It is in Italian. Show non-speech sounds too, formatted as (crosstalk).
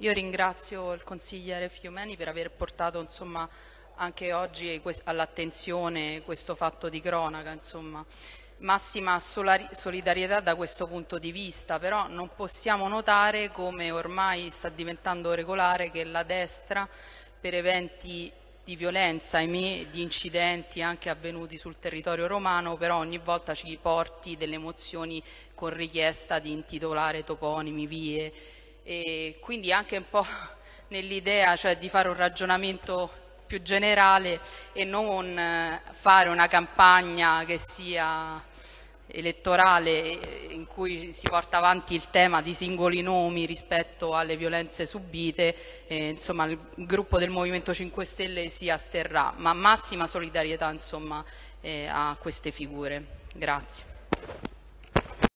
Io ringrazio il consigliere Fiumeni per aver portato insomma, anche oggi all'attenzione questo fatto di cronaca. Insomma. Massima solidarietà da questo punto di vista, però non possiamo notare come ormai sta diventando regolare che la destra per eventi di violenza, ahimè, di incidenti anche avvenuti sul territorio romano, però ogni volta ci porti delle mozioni con richiesta di intitolare toponimi, vie, e quindi anche un po' (laughs) nell'idea cioè, di fare un ragionamento più generale e non eh, fare una campagna che sia elettorale in cui si porta avanti il tema di singoli nomi rispetto alle violenze subite, eh, insomma il gruppo del Movimento 5 Stelle si asterrà, ma massima solidarietà insomma, eh, a queste figure. Grazie.